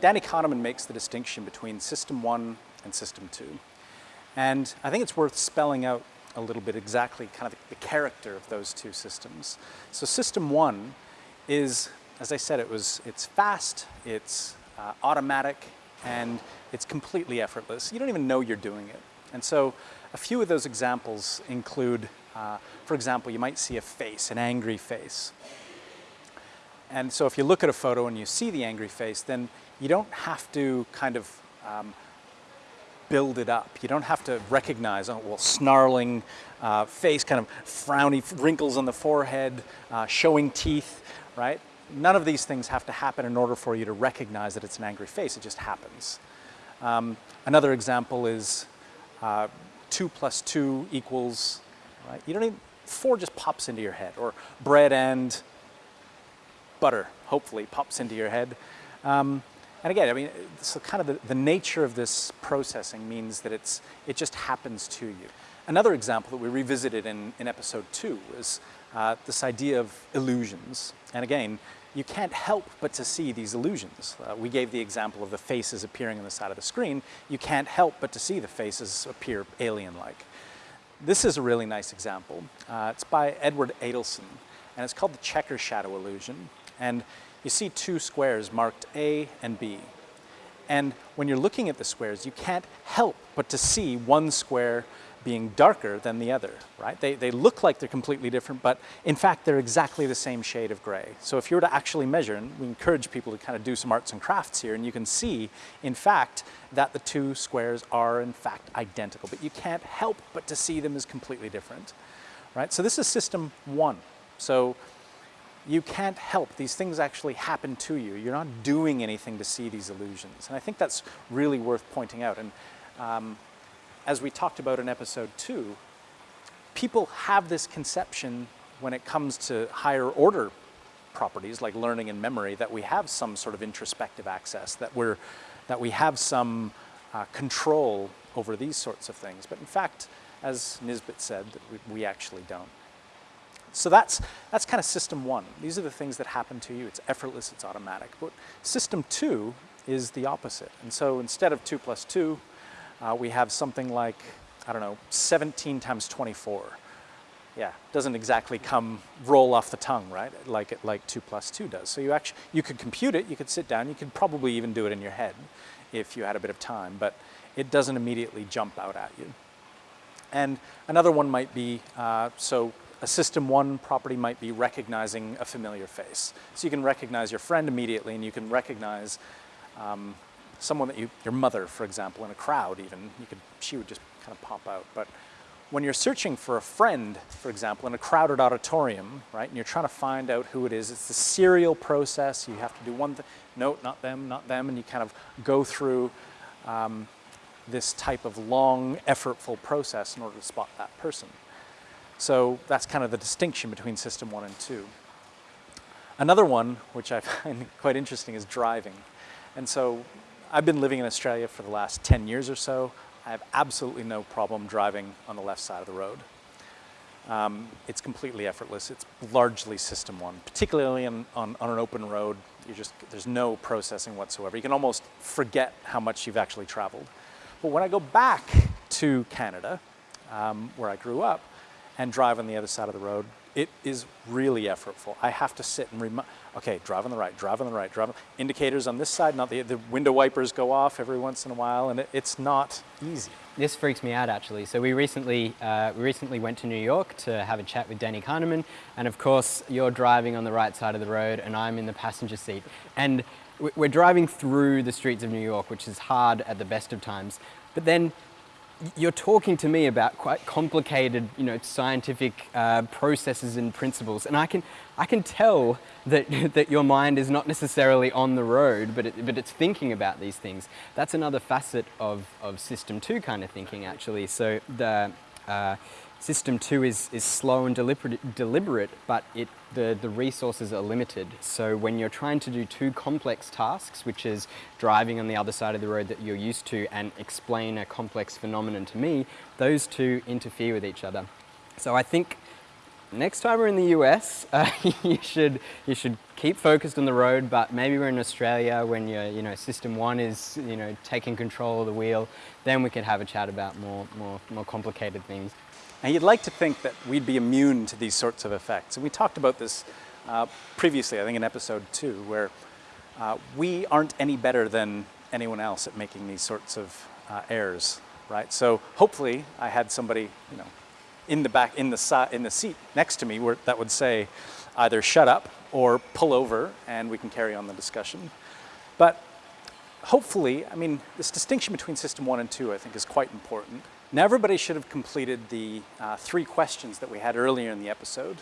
Danny Kahneman makes the distinction between System 1 and System 2. And I think it's worth spelling out a little bit exactly kind of the character of those two systems. So System 1 is, as I said, it was, it's fast, it's uh, automatic, and it's completely effortless. You don't even know you're doing it. And so a few of those examples include, uh, for example, you might see a face, an angry face. And so if you look at a photo and you see the angry face, then you don't have to kind of um, build it up. You don't have to recognize, oh, well, snarling uh, face, kind of frowny wrinkles on the forehead, uh, showing teeth, right? None of these things have to happen in order for you to recognize that it's an angry face. It just happens. Um, another example is uh, 2 plus 2 equals, right? You don't even, 4 just pops into your head, or bread and butter, hopefully, pops into your head. Um, and again, I mean, so kind of the, the, nature of this processing means that it's, it just happens to you. Another example that we revisited in, in episode two is uh, this idea of illusions. And again, you can't help but to see these illusions. Uh, we gave the example of the faces appearing on the side of the screen. You can't help but to see the faces appear alien-like. This is a really nice example. Uh, it's by Edward Adelson, and it's called the checker shadow illusion. And you see two squares marked A and B. And when you're looking at the squares, you can't help but to see one square being darker than the other, right? They, they look like they're completely different, but in fact, they're exactly the same shade of gray. So if you were to actually measure, and we encourage people to kind of do some arts and crafts here, and you can see, in fact, that the two squares are in fact identical, but you can't help but to see them as completely different, right? So this is system one. So you can't help. These things actually happen to you. You're not doing anything to see these illusions. And I think that's really worth pointing out. And um, as we talked about in episode two, people have this conception when it comes to higher order properties like learning and memory that we have some sort of introspective access, that, we're, that we have some uh, control over these sorts of things. But in fact, as Nisbett said, we, we actually don't. So that's, that's kind of system one. These are the things that happen to you. It's effortless, it's automatic. But system two is the opposite. And so instead of two plus two, uh, we have something like, I don't know, 17 times 24. Yeah, doesn't exactly come roll off the tongue, right? Like it like two plus two does. So you actually you could compute it. You could sit down. You could probably even do it in your head if you had a bit of time. But it doesn't immediately jump out at you. And another one might be uh, so a system one property might be recognizing a familiar face. So you can recognize your friend immediately and you can recognize um, someone that you, your mother, for example, in a crowd even, you could, she would just kind of pop out. But when you're searching for a friend, for example, in a crowded auditorium, right, and you're trying to find out who it is, it's the serial process. You have to do one thing, no, not them, not them, and you kind of go through um, this type of long, effortful process in order to spot that person. So that's kind of the distinction between system one and two. Another one, which I find quite interesting, is driving. And so I've been living in Australia for the last 10 years or so. I have absolutely no problem driving on the left side of the road. Um, it's completely effortless. It's largely system one, particularly on, on, on an open road. You just, there's no processing whatsoever. You can almost forget how much you've actually traveled. But when I go back to Canada, um, where I grew up, and drive on the other side of the road. It is really effortful. I have to sit and remind, okay, drive on the right, drive on the right, drive on, indicators on this side, not the, the window wipers go off every once in a while, and it, it's not easy. This freaks me out actually. So we recently, uh, we recently went to New York to have a chat with Danny Kahneman, and of course you're driving on the right side of the road and I'm in the passenger seat. And we're driving through the streets of New York, which is hard at the best of times. But then you're talking to me about quite complicated, you know, scientific uh, processes and principles, and I can, I can tell that, that your mind is not necessarily on the road, but, it, but it's thinking about these things. That's another facet of, of system two kind of thinking, actually. So the, uh, System two is, is slow and deliberate, deliberate but it, the, the resources are limited. So when you're trying to do two complex tasks, which is driving on the other side of the road that you're used to and explain a complex phenomenon to me, those two interfere with each other. So I think next time we're in the US, uh, you should you should keep focused on the road. But maybe we're in Australia when your you know system one is you know taking control of the wheel. Then we could have a chat about more more more complicated things. And you'd like to think that we'd be immune to these sorts of effects. And we talked about this uh, previously, I think in episode two, where uh, we aren't any better than anyone else at making these sorts of uh, errors, right? So hopefully I had somebody, you know, in the back, in the, in the seat next to me where that would say either shut up or pull over and we can carry on the discussion. But hopefully, I mean, this distinction between system one and two I think is quite important. Now everybody should have completed the uh, three questions that we had earlier in the episode.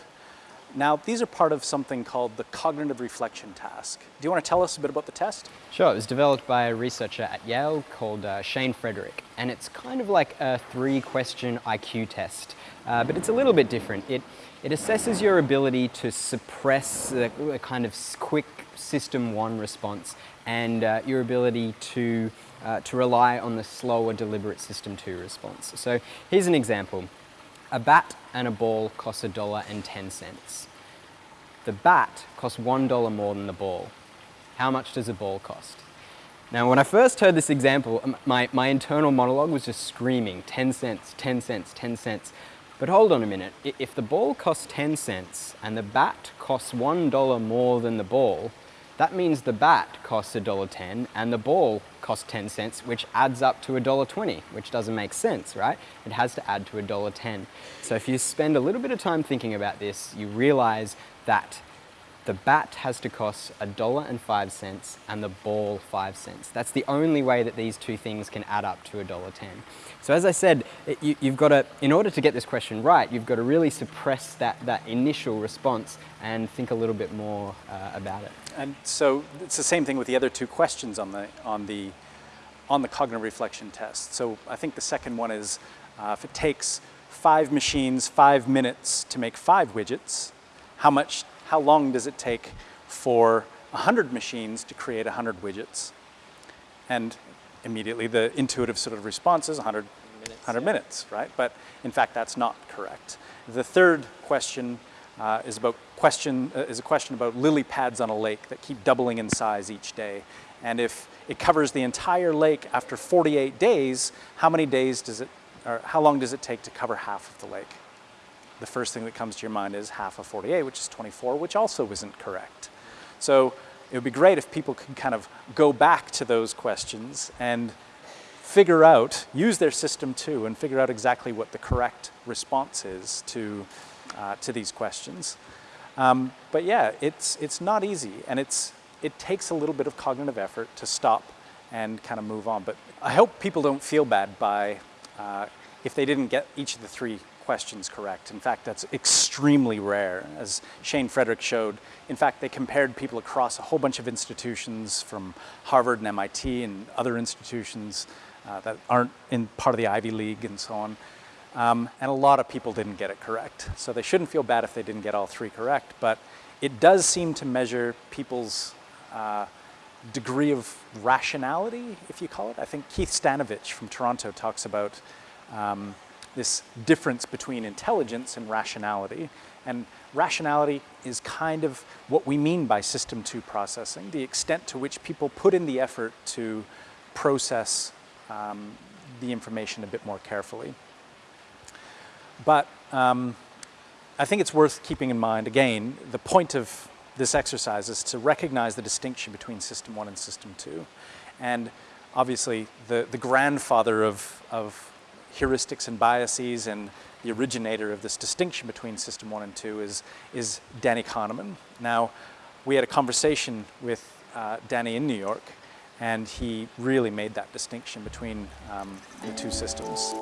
Now, these are part of something called the cognitive reflection task. Do you want to tell us a bit about the test? Sure, it was developed by a researcher at Yale called uh, Shane Frederick, and it's kind of like a three question IQ test, uh, but it's a little bit different. It, it assesses your ability to suppress a, a kind of quick system one response and uh, your ability to, uh, to rely on the slower deliberate system two response. So here's an example. A bat and a ball cost a dollar and 10 cents. The bat costs $1 more than the ball. How much does a ball cost? Now, when I first heard this example, my, my internal monologue was just screaming, 10 cents, 10 cents, 10 cents. But hold on a minute, if the ball costs 10 cents and the bat costs $1 more than the ball, that means the bat costs $1.10 and the ball costs 10 cents, which adds up to $1.20, which doesn't make sense, right? It has to add to $1.10. So if you spend a little bit of time thinking about this, you realize that the bat has to cost a dollar and five cents and the ball five cents. That's the only way that these two things can add up to a dollar ten. So as I said, it, you, have got to, in order to get this question right, you've got to really suppress that, that initial response and think a little bit more uh, about it. And so it's the same thing with the other two questions on the, on the, on the cognitive reflection test. So I think the second one is uh, if it takes five machines, five minutes to make five widgets, how much how long does it take for 100 machines to create 100 widgets? And immediately the intuitive sort of response is 100 minutes, 100 yeah. minutes right? But in fact, that's not correct. The third question uh, is about question uh, is a question about lily pads on a lake that keep doubling in size each day. And if it covers the entire lake after 48 days, how many days does it, or how long does it take to cover half of the lake? The first thing that comes to your mind is half of 48, which is 24, which also isn't correct. So it would be great if people could kind of go back to those questions and figure out, use their system two, and figure out exactly what the correct response is to, uh, to these questions. Um, but yeah, it's, it's not easy, and it's, it takes a little bit of cognitive effort to stop and kind of move on. But I hope people don't feel bad by, uh, if they didn't get each of the three questions correct. In fact, that's extremely rare, as Shane Frederick showed. In fact, they compared people across a whole bunch of institutions from Harvard and MIT and other institutions uh, that aren't in part of the Ivy League and so on. Um, and a lot of people didn't get it correct. So they shouldn't feel bad if they didn't get all three correct, but it does seem to measure people's uh, degree of rationality, if you call it. I think Keith Stanovich from Toronto talks about um, this difference between intelligence and rationality. And rationality is kind of what we mean by system two processing, the extent to which people put in the effort to process um, the information a bit more carefully. But um, I think it's worth keeping in mind, again, the point of this exercise is to recognize the distinction between system one and system two. And obviously, the, the grandfather of, of heuristics and biases and the originator of this distinction between system one and two is, is Danny Kahneman. Now, we had a conversation with uh, Danny in New York, and he really made that distinction between um, the two systems.